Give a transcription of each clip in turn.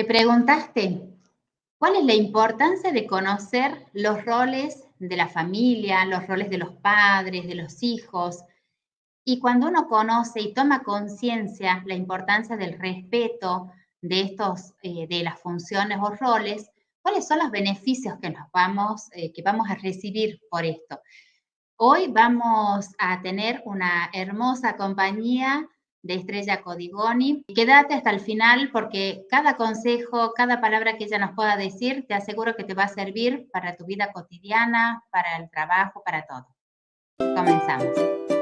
¿Te preguntaste cuál es la importancia de conocer los roles de la familia, los roles de los padres, de los hijos? Y cuando uno conoce y toma conciencia la importancia del respeto de estos, eh, de las funciones o roles, ¿cuáles son los beneficios que nos vamos, eh, que vamos a recibir por esto? Hoy vamos a tener una hermosa compañía de Estrella Codigoni. Quédate hasta el final porque cada consejo, cada palabra que ella nos pueda decir, te aseguro que te va a servir para tu vida cotidiana, para el trabajo, para todo. Comenzamos.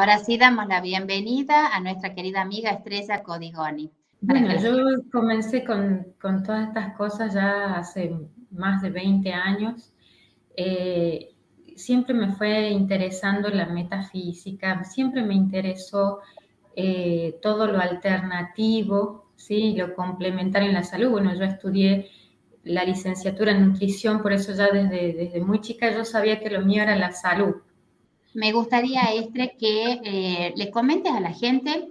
Ahora sí damos la bienvenida a nuestra querida amiga Estrella Codigoni. Bueno, yo comencé con, todas estas cosas ya hace más de 20 años. Eh, siempre me fue interesando la metafísica, siempre me interesó eh, todo lo alternativo, ¿sí? lo complementario en la salud. Bueno, yo estudié la licenciatura en nutrición, por eso ya desde, desde muy chica yo sabía que lo mío era la salud. Me gustaría, Estre, que eh, le comentes a la gente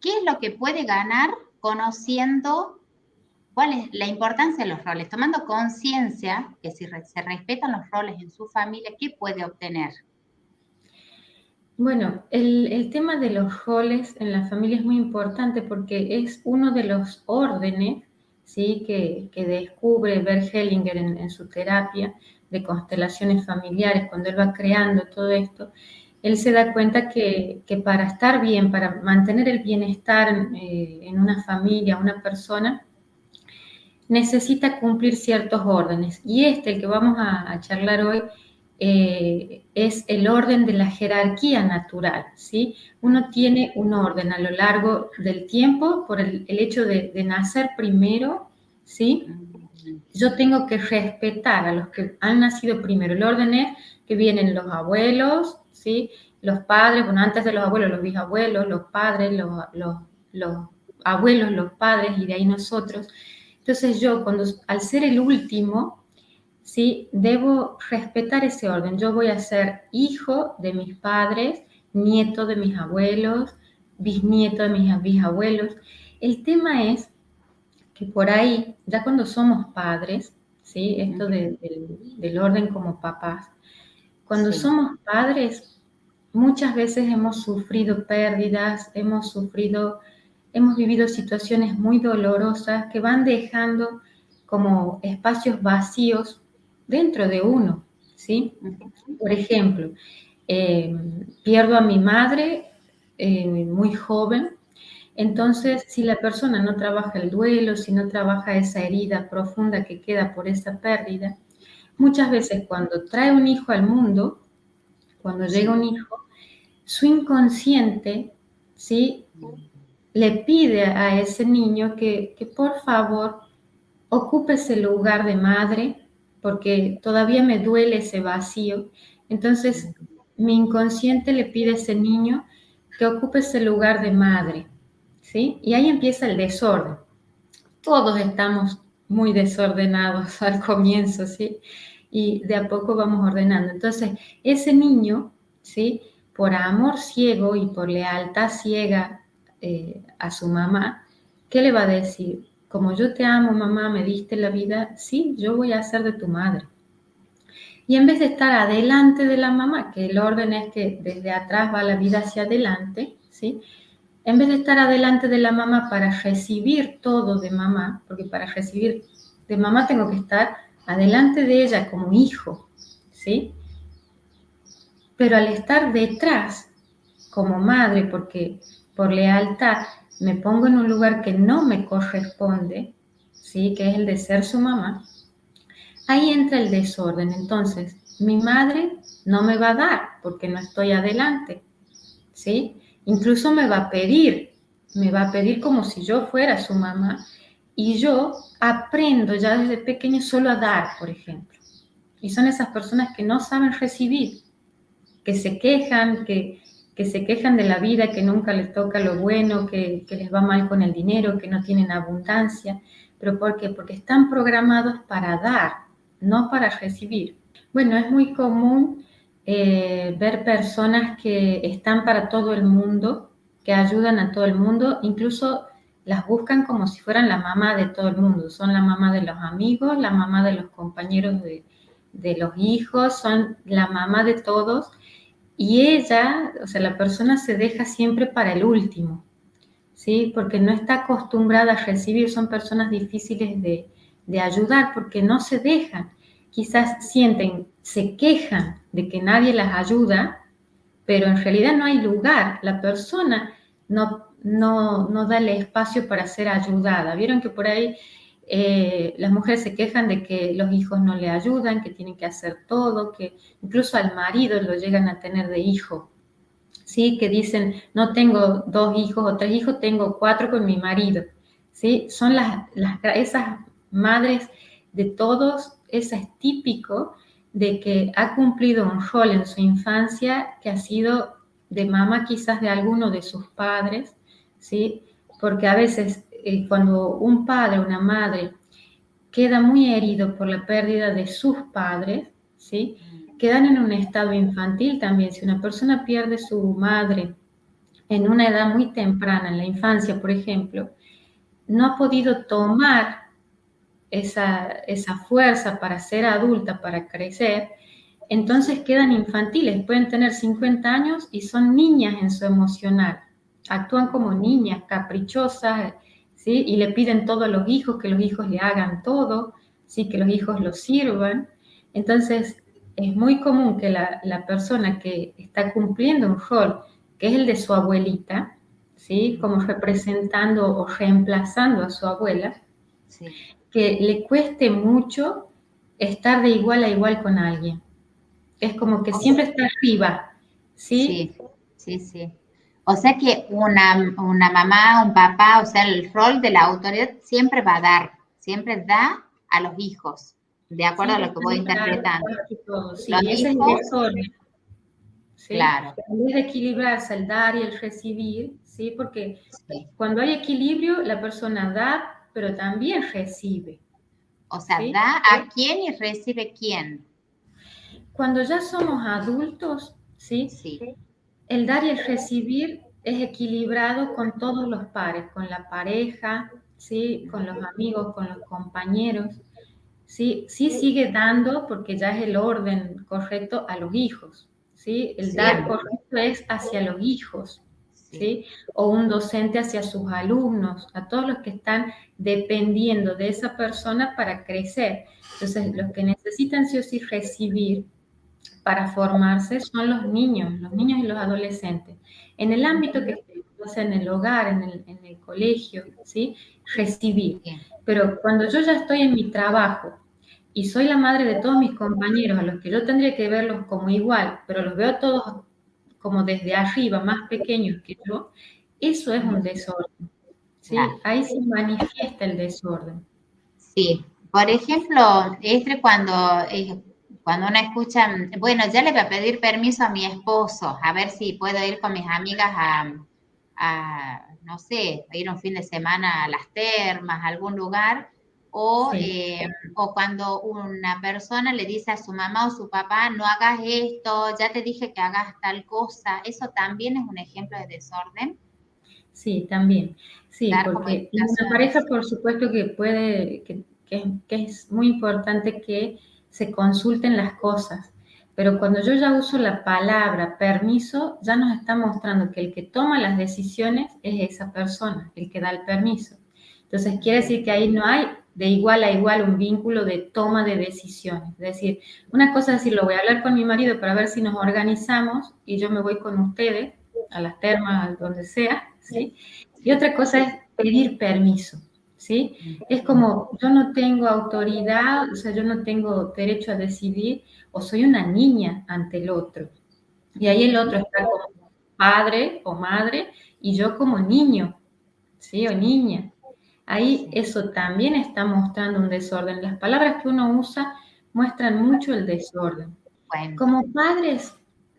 qué es lo que puede ganar conociendo cuál es la importancia de los roles, tomando conciencia que si se respetan los roles en su familia, ¿qué puede obtener? Bueno, el, tema de los roles en la familia es muy importante porque es uno de los órdenes ¿sí? que, descubre Bert Hellinger en su terapia, de constelaciones familiares, cuando él va creando todo esto, él se da cuenta que, para estar bien, para mantener el bienestar eh, en una familia, una persona, necesita cumplir ciertos órdenes. Y este, el que vamos a, charlar hoy, eh, es el orden de la jerarquía natural, ¿sí? Uno tiene un orden a lo largo del tiempo por el, hecho de, nacer primero, ¿sí? Yo tengo que respetar a los que han nacido primero. El orden es que vienen los abuelos, ¿sí? los padres, bueno, antes de los abuelos, los bisabuelos, los padres, los, abuelos, los padres y de ahí nosotros. Entonces yo, cuando, al ser el último, ¿sí? debo respetar ese orden. Yo voy a ser hijo de mis padres, nieto de mis abuelos, bisnieto de mis bisabuelos. El tema es que por ahí, ya cuando somos padres, ¿sí? Esto del orden como papás, cuando somos padres, muchas veces hemos sufrido pérdidas, hemos sufrido, hemos vivido situaciones muy dolorosas que van dejando como espacios vacíos dentro de uno, ¿sí? Por ejemplo, eh, pierdo a mi madre eh, muy joven, entonces, si la persona no trabaja el duelo, si no trabaja esa herida profunda que queda por esa pérdida, muchas veces cuando trae un hijo al mundo, cuando llega un hijo, su inconsciente, ¿sí? Le pide a ese niño que, que por favor ocupe ese lugar de madre, porque todavía me duele ese vacío. Entonces, mi inconsciente le pide a ese niño que ocupe ese lugar de madre. Y ahí empieza el desorden. Todos estamos muy desordenados al comienzo, ¿sí? Y de a poco vamos ordenando. Entonces, ese niño, ¿sí? Por amor ciego y por lealtad ciega eh, a su mamá, ¿qué le va a decir? Como yo te amo, mamá, me diste la vida, sí, yo voy a ser de tu madre. Y en vez de estar adelante de la mamá, que el orden es que desde atrás va la vida hacia adelante, ¿sí? En vez de estar adelante de la mamá para recibir todo de mamá, porque para recibir de mamá tengo que estar adelante de ella como hijo, ¿sí? Pero al estar detrás como madre, porque por lealtad me pongo en un lugar que no me corresponde, ¿sí? Que es el de ser su mamá, ahí entra el desorden. Entonces, mi madre no me va a dar porque no estoy adelante, ¿sí? Incluso me va a pedir, me va a pedir como si yo fuera su mamá. y yo aprendo ya desde pequeño solo a dar, por ejemplo. Y son esas personas que no saben recibir, que se quejan, que, que se quejan de la vida, que nunca les toca lo bueno, que, que les va mal con el dinero, que no tienen abundancia. ¿Pero por qué? Porque están programados para dar, no para recibir. Bueno, es muy común eh, ver personas que están para todo el mundo, que ayudan a todo el mundo, incluso las buscan como si fueran la mamá de todo el mundo. Son la mamá de los amigos, la mamá de los compañeros de, los hijos, son la mamá de todos. Y ella, o sea, la persona se deja siempre para el último, ¿sí? Porque no está acostumbrada a recibir, son personas difíciles de, de ayudar porque no se dejan. Quizás sienten, se quejan de que nadie las ayuda, pero en realidad no hay lugar. La persona no, no, no da el espacio para ser ayudada. Vieron que por ahí eh, las mujeres se quejan de que los hijos no le ayudan, que tienen que hacer todo, que incluso al marido lo llegan a tener de hijo. ¿Sí? Que dicen, no tengo dos hijos o tres hijos, tengo cuatro con mi marido. ¿Sí? Son las, las, esas madres de todos, eso es típico de que ha cumplido un rol en su infancia que ha sido de mamá quizás de alguno de sus padres, ¿sí? Porque a veces eh, cuando un padre una madre queda muy herido por la pérdida de sus padres, ¿sí? Quedan en un estado infantil también. Si una persona pierde su madre en una edad muy temprana, en la infancia, por ejemplo, no ha podido tomar esa, esa fuerza para ser adulta, para crecer, entonces quedan infantiles, pueden tener 50 años y son niñas en su emocional, actúan como niñas, caprichosas, ¿sí? Y le piden todo a los hijos, que los hijos le hagan todo, ¿sí? Que los hijos los sirvan. Entonces, es muy común que la, la persona que está cumpliendo un rol, que es el de su abuelita, ¿sí? Como representando o reemplazando a su abuela, sí. Que le cueste mucho estar de igual a igual con alguien es como que siempre está arriba, ¿sí? Sí, sí, sí. O sea que una, una mamá, un papá, o sea, el rol de la autoridad siempre va a dar, siempre da a los hijos, de acuerdo a lo que voy interpretando. Sí, ese es. ¿sí? Claro. En vez de equilibrarse el dar y el recibir, ¿sí? Porque sí. cuando hay equilibrio, la persona da, pero también recibe. O sea, ¿sí? da a quién y recibe quién. Cuando ya somos adultos, ¿sí? Sí. El dar y el recibir es equilibrado con todos los pares, con la pareja, ¿sí? Con los amigos, con los compañeros, ¿sí? Sí sigue dando, porque ya es el orden correcto, a los hijos, ¿sí? El sí. dar correcto es hacia los hijos, ¿sí? O un docente hacia sus alumnos, a todos los que están dependiendo de esa persona para crecer. Entonces, los que necesitan sí o sí recibir para formarse son los niños, los niños y los adolescentes. En el ámbito que estén, o sea, en el hogar, en el, en el colegio, ¿sí? Recibir. Pero cuando yo ya estoy en mi trabajo y soy la madre de todos mis compañeros, a los que yo tendría que verlos como igual, pero los veo todos como desde arriba, más pequeños que yo, eso es un desorden. ¿sí? Ahí se manifiesta el desorden. Sí, por ejemplo, este cuando eh, cuando uno escucha, bueno, ya le voy a pedir permiso a mi esposo, a ver si puedo ir con mis amigas a, a no sé, a ir un fin de semana a las termas, a algún lugar, o, sí. eh, o cuando una persona le dice a su mamá o su papá, no hagas esto, ya te dije que hagas tal cosa, eso también es un ejemplo de desorden. Sí, también. Sí, porque una pareja, por supuesto que puede, que, que, que es muy importante que se consulten las cosas. Pero cuando yo ya uso la palabra permiso, ya nos está mostrando que el que toma las decisiones es esa persona, el que da el permiso. Entonces quiere decir que ahí no hay de igual a igual un vínculo de toma de decisiones. Es decir, una cosa es decir, lo voy a hablar con mi marido para ver si nos organizamos y yo me voy con ustedes a las termas, donde sea, ¿sí? Y otra cosa es pedir permiso. ¿sí? Es como, yo no tengo autoridad, o sea, yo no tengo derecho a decidir, o soy una niña ante el otro. Y ahí el otro está como padre o madre, y yo como niño, ¿sí? O niña. Ahí eso también está mostrando un desorden. Las palabras que uno usa muestran mucho el desorden. Como padres,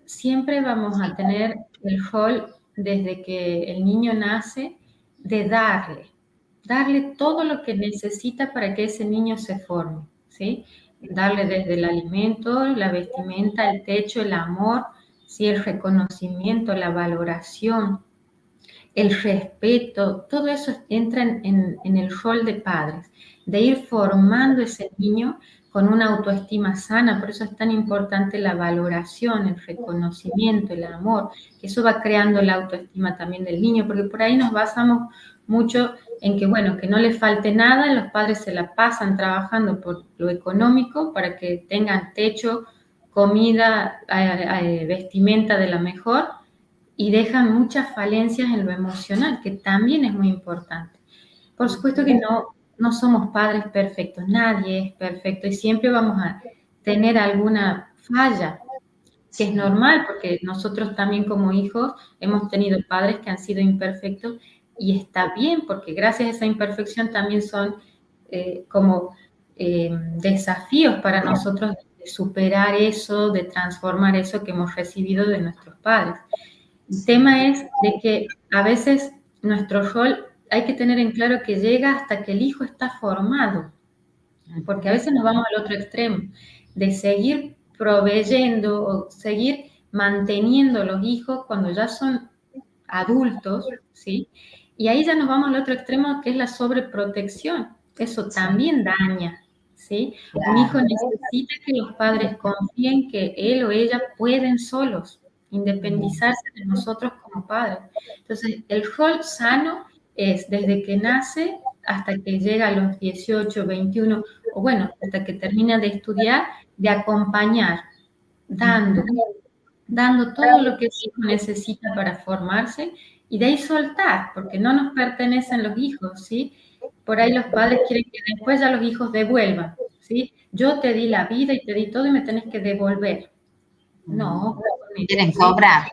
siempre vamos a tener el rol desde que el niño nace de darle, darle todo lo que necesita para que ese niño se forme, ¿sí? Darle desde el alimento, la vestimenta, el techo, el amor, ¿sí? el reconocimiento, la valoración, el respeto, todo eso entra en, el rol de padres, de ir formando ese niño con una autoestima sana, por eso es tan importante la valoración, el reconocimiento, el amor, que eso va creando la autoestima también del niño, porque por ahí nos basamos mucho en que, bueno, que no le falte nada, los padres se la pasan trabajando por lo económico para que tengan techo, comida, eh, eh, vestimenta de la mejor y dejan muchas falencias en lo emocional, que también es muy importante. Por supuesto que no, no somos padres perfectos, nadie es perfecto y siempre vamos a tener alguna falla, que es normal porque nosotros también como hijos hemos tenido padres que han sido imperfectos y está bien porque gracias a esa imperfección también son eh, como eh, desafíos para nosotros de superar eso, de transformar eso que hemos recibido de nuestros padres. El tema es de que a veces nuestro rol hay que tener en claro que llega hasta que el hijo está formado, porque a veces nos vamos al otro extremo, de seguir proveyendo o seguir manteniendo los hijos cuando ya son adultos, ¿sí? Y ahí ya nos vamos al otro extremo que es la sobreprotección. Eso también daña, ¿sí? Un hijo necesita que los padres confíen que él o ella pueden solos independizarse de nosotros como padres. Entonces, el rol sano es desde que nace hasta que llega a los 18, 21, o bueno, hasta que termina de estudiar, de acompañar, dando, dando todo lo que el hijo necesita para formarse y de ahí soltar, porque no nos pertenecen los hijos, ¿sí? Por ahí los padres quieren que después ya los hijos devuelvan, ¿sí? Yo te di la vida y te di todo y me tenés que devolver. No. Quieren cobrar.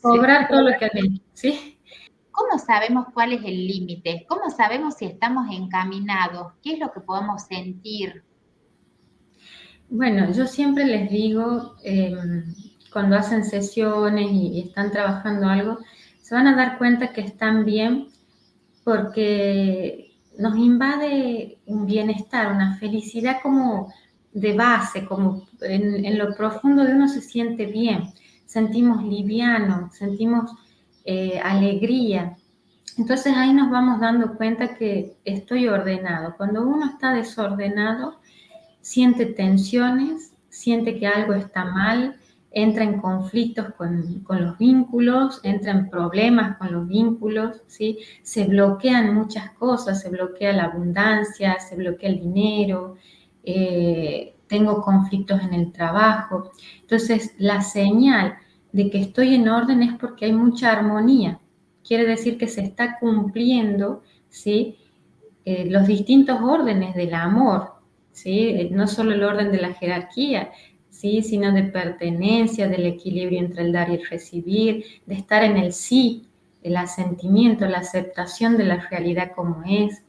Cobrar todo lo que han ¿sí? ¿Cómo sabemos cuál es el límite? ¿Cómo sabemos si estamos encaminados? ¿Qué es lo que podemos sentir? Bueno, yo siempre les digo, em, cuando hacen sesiones y, están trabajando algo, se van a dar cuenta que están bien porque nos invade un bienestar, una felicidad como de base, como en, en lo profundo de uno se siente bien, sentimos liviano, sentimos eh, alegría. Entonces ahí nos vamos dando cuenta que estoy ordenado. Cuando uno está desordenado, siente tensiones, siente que algo está mal, entra en conflictos con, los vínculos, entra en problemas con los vínculos, ¿sí? se bloquean muchas cosas, se bloquea la abundancia, se bloquea el dinero, eh, tengo conflictos en el trabajo. Entonces, la señal de que estoy en orden es porque hay mucha armonía. Quiere decir que se está cumpliendo ¿sí? Eh, los distintos órdenes del amor, ¿sí? Eh, no solo el orden de la jerarquía, ¿sí? sino de pertenencia, del equilibrio entre el dar y el recibir, de estar en el sí, el asentimiento, la aceptación de la realidad como es.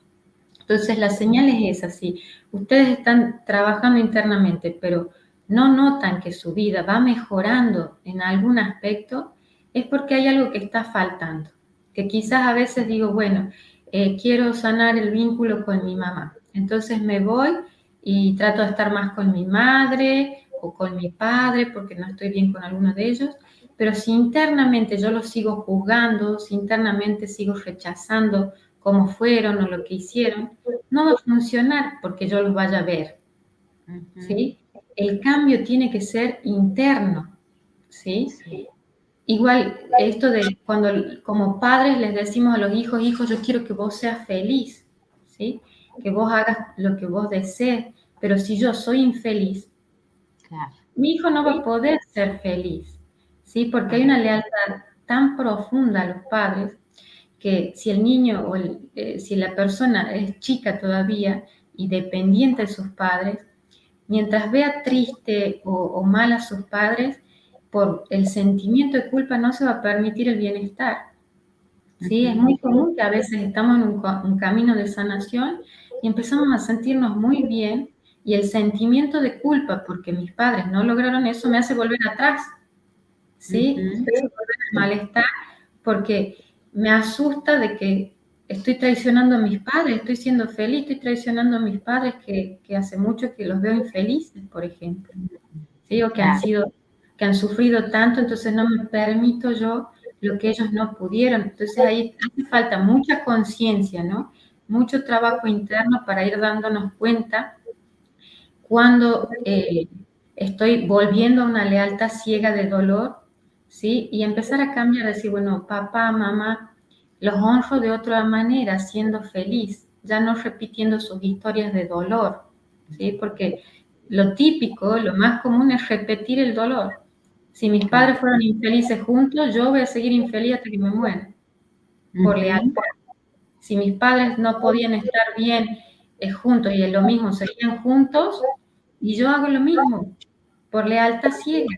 Entonces la señal es esa, sí. Ustedes están trabajando internamente, pero no notan que su vida va mejorando en algún aspecto, es porque hay algo que está faltando. Que quizás a veces digo, bueno, eh, quiero sanar el vínculo con mi mamá. Entonces me voy y trato de estar más con mi madre o con mi padre porque no estoy bien con alguno de ellos. Pero si internamente yo los sigo juzgando, si internamente sigo rechazando cómo fueron o lo que hicieron, no va a funcionar porque yo los vaya a ver. ¿Sí? el cambio tiene que ser interno, ¿sí? Igual esto de cuando como padres les decimos a los hijos, hijos, yo quiero que vos seas feliz, ¿sí? Que vos hagas lo que vos desees, pero si yo soy infeliz, mi hijo no va a poder ser feliz, ¿sí? Porque hay una lealtad tan profunda a los padres que si el niño o eh, si la persona es chica todavía y dependiente de sus padres, mientras vea triste o, mal a sus padres, por el sentimiento de culpa no se va a permitir el bienestar. ¿sí? Es muy común que a veces estamos en un, camino de sanación y empezamos a sentirnos muy bien y el sentimiento de culpa porque mis padres no lograron eso me hace volver atrás, ¿sí? Me hace volver al malestar porque me asusta de que estoy traicionando a mis padres, estoy siendo feliz, estoy traicionando a mis padres que, que hace mucho que los veo infelices, por ejemplo, ¿sí? O que han sido, que han sufrido tanto, entonces no me permito yo lo que ellos no pudieron. Entonces ahí hace falta mucha conciencia, ¿no? Mucho trabajo interno para ir dándonos cuenta cuando eh, estoy volviendo a una lealtad ciega de dolor, ¿sí? Y empezar a cambiar, decir, bueno, papá, mamá, los honro de otra manera, siendo feliz, ya no repitiendo sus historias de dolor, ¿sí? Porque lo típico, lo más común es repetir el dolor. Si mis padres fueron infelices juntos, yo voy a seguir infeliz hasta que me muera, por lealtad. Si mis padres no podían estar bien eh, juntos y es lo mismo, seguían juntos, y yo hago lo mismo, por lealtad ciega.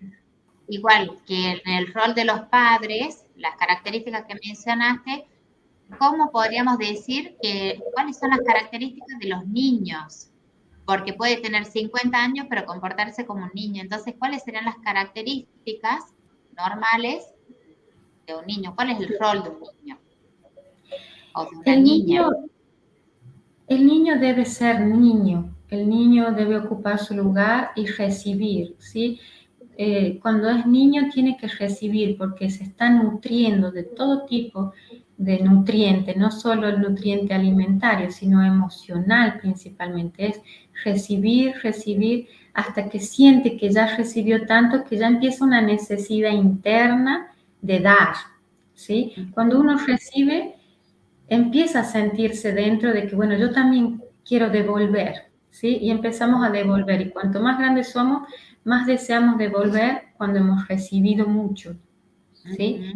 Igual que en el rol de los padres, las características que mencionaste, ¿cómo podríamos decir que cuáles son las características de los niños? porque puede tener 50 años pero comportarse como un niño. Entonces, ¿cuáles serían las características normales de un niño? ¿Cuál es el rol de un niño? O de una el niña. Niño, el niño debe ser niño, el niño debe ocupar su lugar y recibir, ¿sí? Eh, cuando es niño tiene que recibir porque se está nutriendo de todo tipo de nutrientes, no solo el nutriente alimentario, sino emocional principalmente. Es recibir, recibir, hasta que siente que ya recibió tanto que ya empieza una necesidad interna de dar. ¿sí? Cuando uno recibe, empieza a sentirse dentro de que, bueno, yo también quiero devolver. ¿sí? Y empezamos a devolver. Y cuanto más grandes somos, más deseamos devolver cuando hemos recibido mucho. ¿sí?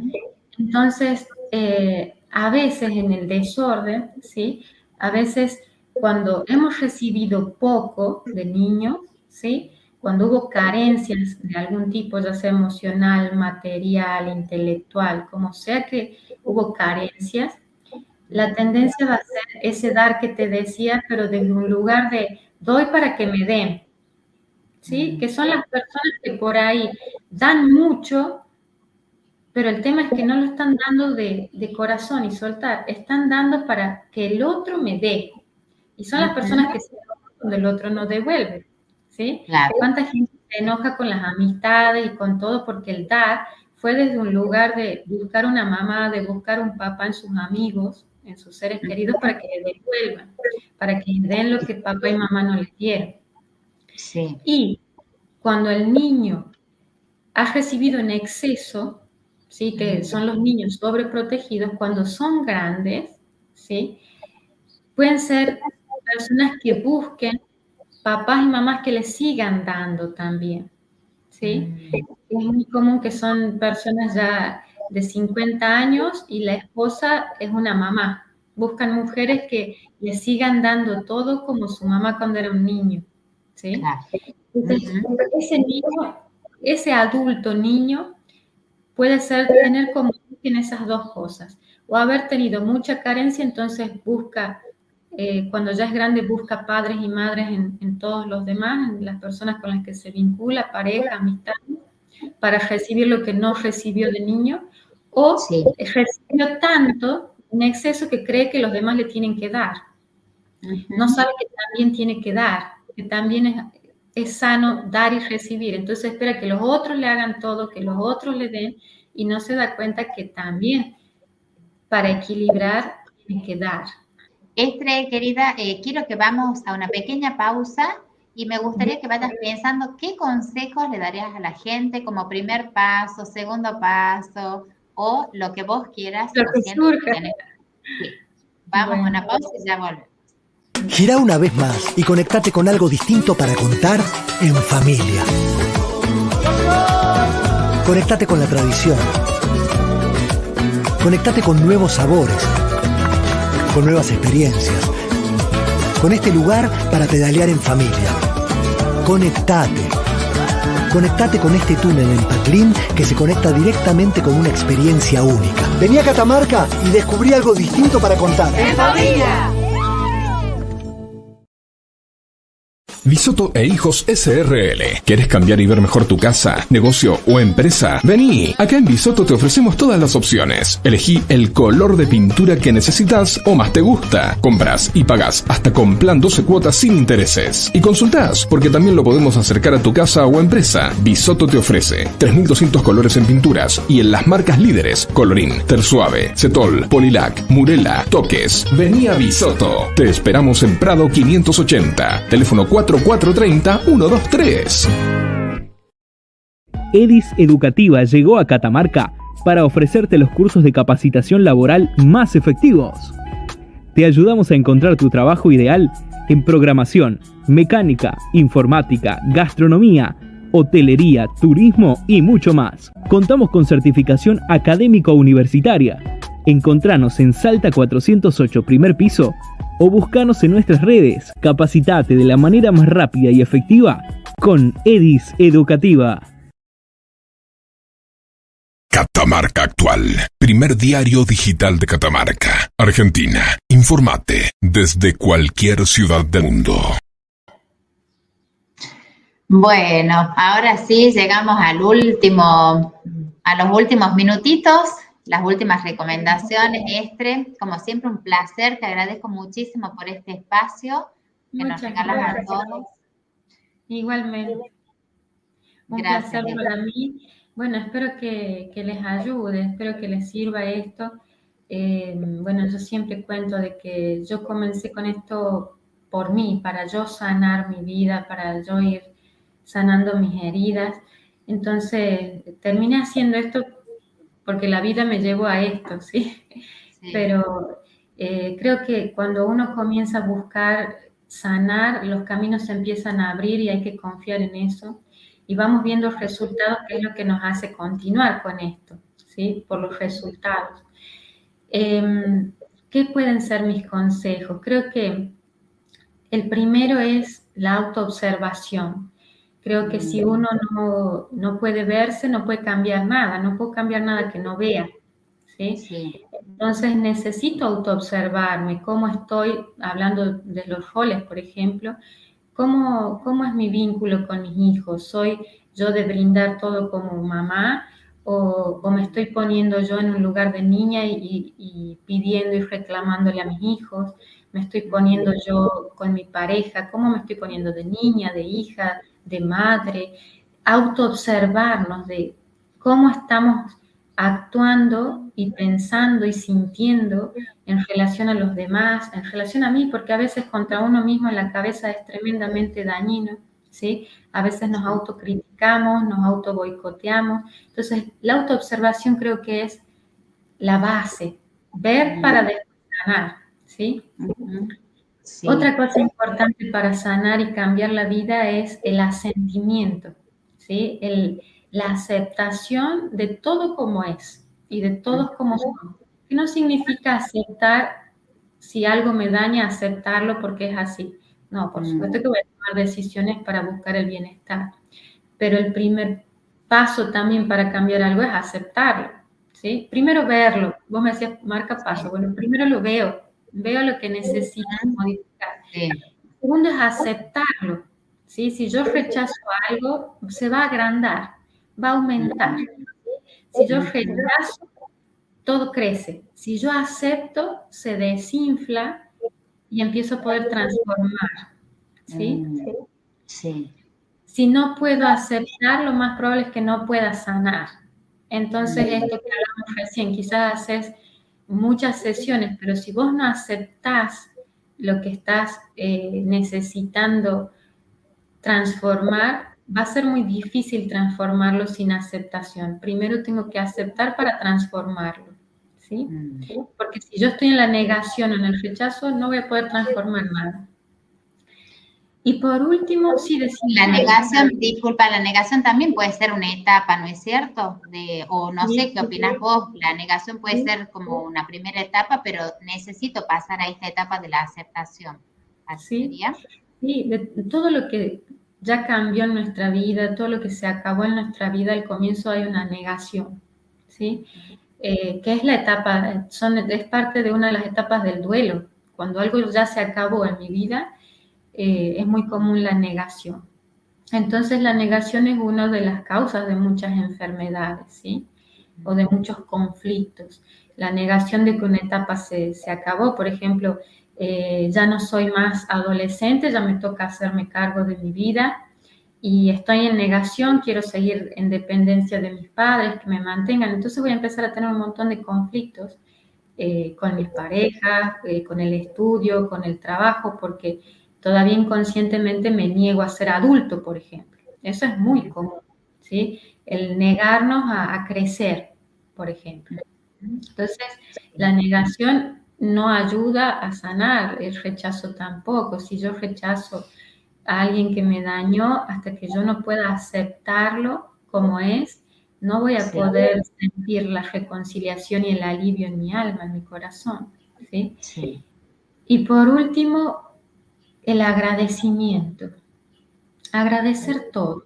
Entonces, eh, a veces en el desorden, ¿sí? A veces cuando hemos recibido poco de niño, ¿sí? Cuando hubo carencias de algún tipo, ya sea emocional, material, intelectual, como sea que hubo carencias, la tendencia va a ser ese dar que te decía, pero desde un lugar de doy para que me den, ¿sí? Que son las personas que por ahí dan mucho, pero el tema es que no lo están dando de, corazón y soltar, están dando para que el otro me dé. Y son las personas que se enojan cuando el otro no devuelve. ¿sí? ¿Cuánta gente se enoja con las amistades y con todo porque el dar fue desde un lugar de buscar una mamá, de buscar un papá en sus amigos, en sus seres queridos, para que le devuelvan, para que den lo que papá y mamá no les dieron. Sí. Y cuando el niño ha recibido en exceso, ¿sí? que son los niños sobreprotegidos, cuando son grandes, ¿sí? pueden ser personas que busquen papás y mamás que les sigan dando también. ¿sí? Mm. Es muy común que son personas ya de 50 años y la esposa es una mamá. Buscan mujeres que les sigan dando todo como su mamá cuando era un niño. ¿Sí? ese niño, ese adulto niño puede ser tener como en esas dos cosas, o haber tenido mucha carencia, entonces busca, eh, cuando ya es grande, busca padres y madres en, todos los demás, en las personas con las que se vincula, pareja, amistad, para recibir lo que no recibió de niño, o recibió tanto en exceso que cree que los demás le tienen que dar. No sabe que también tiene que dar, que también es, es sano dar y recibir. Entonces espera que los otros le hagan todo, que los otros le den y no se da cuenta que también para equilibrar tiene que dar. Estre, querida, eh, quiero que vamos a una pequeña pausa y me gustaría que vayas pensando qué consejos le darías a la gente como primer paso, segundo paso o lo que vos quieras. Lo que Vamos a una pausa y ya volvemos. Gira una vez más y conectate con algo distinto para contar en familia. Conectate con la tradición. Conectate con nuevos sabores, con nuevas experiencias, con este lugar para pedalear en familia. Conectate. Conectate con este túnel en Paclín que se conecta directamente con una experiencia única. Vení a Catamarca y descubrí algo distinto para contar. ¡En familia! Bisoto e Hijos SRL. ¿Quieres cambiar y ver mejor tu casa, negocio o empresa? Vení. Acá en Bisoto te ofrecemos todas las opciones. Elegí el color de pintura que necesitas o más te gusta. Compras y pagas hasta con plan 12 cuotas sin intereses. Y consultás, porque también lo podemos acercar a tu casa o empresa. Bisoto te ofrece 3200 colores en pinturas y en las marcas líderes Colorín, Tersuave, Cetol, Polilac, Murela, Toques. Vení a Bisoto. Te esperamos en Prado 580. Teléfono 4 440-123. EDIS Educativa llegó a Catamarca para ofrecerte los cursos de capacitación laboral más efectivos. Te ayudamos a encontrar tu trabajo ideal en programación, mecánica, informática, gastronomía, hotelería, turismo y mucho más. Contamos con certificación académico universitaria. Encontranos en Salta 408, primer piso, o buscanos en nuestras redes. Capacitate de la manera más rápida y efectiva con EDIS Educativa. Catamarca Actual, primer diario digital de Catamarca, Argentina. Informate desde cualquier ciudad del mundo. Bueno, ahora sí llegamos al último, a los últimos minutitos las últimas recomendaciones, Estre. Como siempre, un placer. Te agradezco muchísimo por este espacio que nos regalas a todos. Igualmente. Un placer para mí. Bueno, espero que, les ayude, espero que les sirva esto. Eh, bueno, yo siempre cuento de que yo comencé con esto por mí, para yo sanar mi vida, para yo ir sanando mis heridas. Entonces, terminé haciendo esto porque la vida me llevó a esto, ¿sí? Pero eh, creo que cuando uno comienza a buscar sanar, los caminos se empiezan a abrir y hay que confiar en eso. Y vamos viendo resultados, que es lo que nos hace continuar con esto, ¿sí? Por los resultados. Em, ¿Qué pueden ser mis consejos? Creo que el primero es la autoobservación. Creo que si uno no, puede verse, no puede cambiar nada, no puedo cambiar nada que no vea. ¿sí? Entonces necesito autoobservarme, cómo estoy, hablando de los roles, por ejemplo, cómo, cómo es mi vínculo con mis hijos. ¿Soy yo de brindar todo como mamá o, me estoy poniendo yo en un lugar de niña y, y, pidiendo y reclamándole a mis hijos? ¿Me estoy poniendo yo con mi pareja? ¿Cómo me estoy poniendo de niña, de hija, de madre, autoobservarnos de cómo estamos actuando y pensando y sintiendo en relación a los demás, en relación a mí, porque a veces contra uno mismo en la cabeza es tremendamente dañino, ¿sí? A veces nos autocriticamos, nos auto boicoteamos. Entonces, la autoobservación creo que es la base, ver para después ¿sí? Otra cosa importante para sanar y cambiar la vida es el asentimiento, ¿sí? la aceptación de todo como es y de todos como son. Que no significa aceptar si algo me daña, aceptarlo porque es así. No, por supuesto que voy a tomar decisiones para buscar el bienestar. Pero el primer paso también para cambiar algo es aceptarlo. ¿sí? Primero verlo. Vos me decías, marca paso. Bueno, primero lo veo, veo lo que necesito modificar. Segundo es aceptarlo. ¿sí? Si yo rechazo algo, se va a agrandar, va a aumentar. Si yo rechazo, todo crece. Si yo acepto, se desinfla y empiezo a poder transformar. ¿sí? Sí. Si no puedo aceptar, lo más probable es que no pueda sanar. Entonces, esto que hablamos recién, quizás haces muchas sesiones, pero si vos no aceptás lo que estás eh, necesitando transformar, va a ser muy difícil transformarlo sin aceptación. Primero tengo que aceptar para transformarlo, ¿sí? Mm. Porque si yo estoy en la negación o en el rechazo, no voy a poder transformar nada. Y por último, sí decir... La negación, disculpa, la negación también puede ser una etapa, ¿no es cierto? De, o no sé qué opinas vos, la negación puede ser como una primera etapa, pero necesito pasar a esta etapa de la aceptación. ¿Así sería? Sí, de todo lo que ya cambió en nuestra vida, todo lo que se acabó en nuestra vida, al comienzo hay una negación, ¿sí? Eh, que es la etapa, son, es parte de una de las etapas del duelo. Cuando algo ya se acabó en mi vida, eh, es muy común la negación. Entonces la negación es una de las causas de muchas enfermedades, ¿sí? O de muchos conflictos. La negación de que una etapa se, se acabó, por ejemplo, eh, ya no soy más adolescente, ya me toca hacerme cargo de mi vida y estoy en negación, quiero seguir en dependencia de mis padres, que me mantengan, entonces voy a empezar a tener un montón de conflictos eh, con mis parejas, con el estudio, con el trabajo, porque todavía inconscientemente me niego a ser adulto, por ejemplo. Eso es muy común, ¿sí? El negarnos a, a crecer, por ejemplo. Entonces, la negación no ayuda a sanar, el rechazo tampoco. Si yo rechazo a alguien que me dañó, hasta que yo no pueda aceptarlo como es, no voy a poder sentir la reconciliación y el alivio en mi alma, en mi corazón. ¿sí? Y por último, el agradecimiento. Agradecer todo.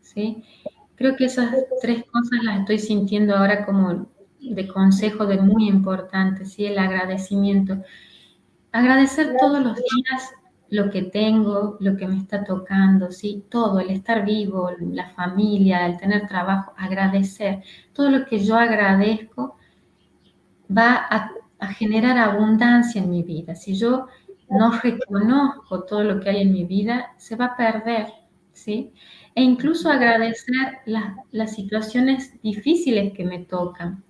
¿sí? Creo que esas tres cosas las estoy sintiendo ahora como de consejo de muy importante, ¿sí? El agradecimiento. Agradecer todos los días lo que tengo, lo que me está tocando, ¿sí? Todo, el estar vivo, la familia, el tener trabajo, agradecer. Todo lo que yo agradezco va a, a generar abundancia en mi vida. Si yo no reconozco todo lo que hay en mi vida, se va a perder, ¿sí? E incluso agradecer las situaciones difíciles que me tocan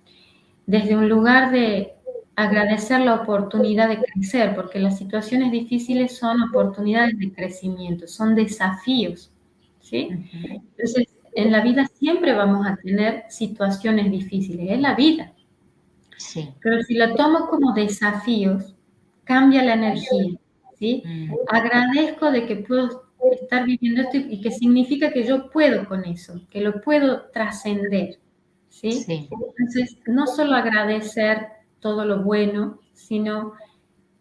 desde un lugar de agradecer la oportunidad de crecer, porque las situaciones difíciles son oportunidades de crecimiento, son desafíos, ¿sí? Entonces, en la vida siempre vamos a tener situaciones difíciles, es la vida. Sí. Pero si la tomo como desafíos, cambia la energía, ¿sí? Mm. Agradezco de que puedo estar viviendo esto y que significa que yo puedo con eso, que lo puedo trascender. ¿sí? Entonces, no solo agradecer todo lo bueno, sino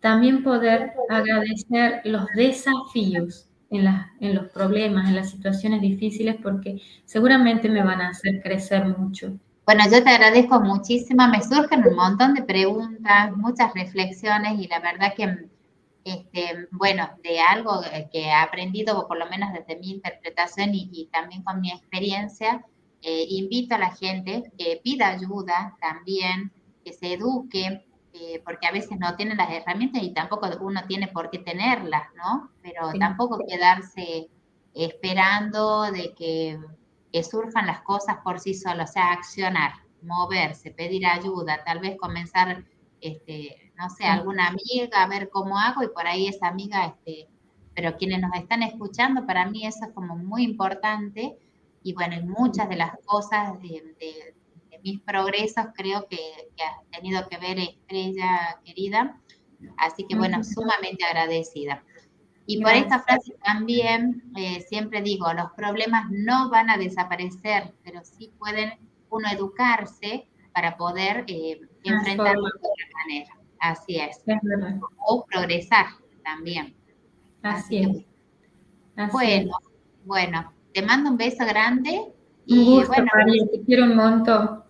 también poder agradecer los desafíos en, en los problemas, en las situaciones difíciles, porque seguramente me van a hacer crecer mucho. Bueno, yo te agradezco muchísimo, me surgen un montón de preguntas, muchas reflexiones y la verdad que, este, bueno, de algo que he aprendido, por lo menos desde mi interpretación y, y también con mi experiencia, eh, invito a la gente que pida ayuda también, que se eduque, eh, porque a veces no tienen las herramientas y tampoco uno tiene por qué tenerlas, ¿no? Pero tampoco quedarse esperando de que, que, surjan las cosas por sí solos, o sea, accionar, moverse, pedir ayuda, tal vez comenzar, este, no sé, alguna amiga, a ver cómo hago y por ahí esa amiga, este, pero quienes nos están escuchando, para mí eso es como muy importante y bueno, en muchas de las cosas de, mis progresos creo que, ha tenido que ver Estrella querida, así que bueno, sumamente agradecida. Y por esta frase también eh, siempre digo, los problemas no van a desaparecer, pero sí pueden uno educarse para poder eh, enfrentarlos de otra manera. Así es. o progresar también. Así, es. bueno, bueno, te mando un beso grande. Y bueno, te quiero un montón.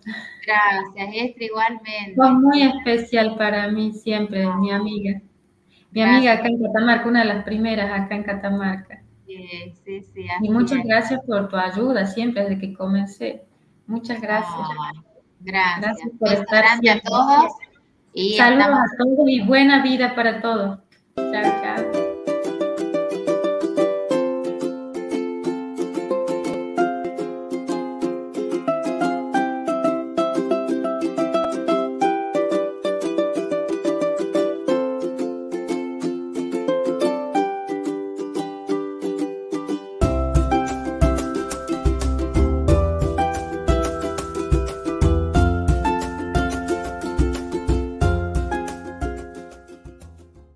Gracias, Esther, igualmente. Fue muy especial para mí siempre, mi amiga. Mi amiga acá en Catamarca, una de las primeras acá en Catamarca. Sí, sí, sí. Y muchas gracias por tu ayuda siempre desde que comencé. Muchas gracias. gracias. Gracias por estar aquí a todos. Y Saludos a todos y buena vida para todos. Chao, chao.